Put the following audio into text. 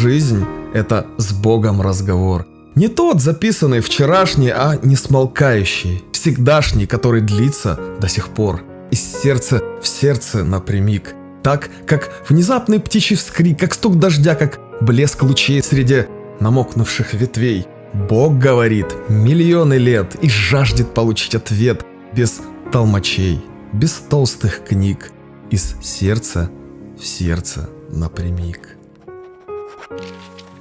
Жизнь – это с Богом разговор. Не тот записанный вчерашний, а не смолкающий, всегдашний, который длится до сих пор. Из сердца в сердце напрямик. Так, как внезапный птичий вскрик, как стук дождя, как блеск лучей среди намокнувших ветвей. Бог говорит миллионы лет и жаждет получить ответ без толмачей, без толстых книг, из сердца в сердце напрямик. Thank you.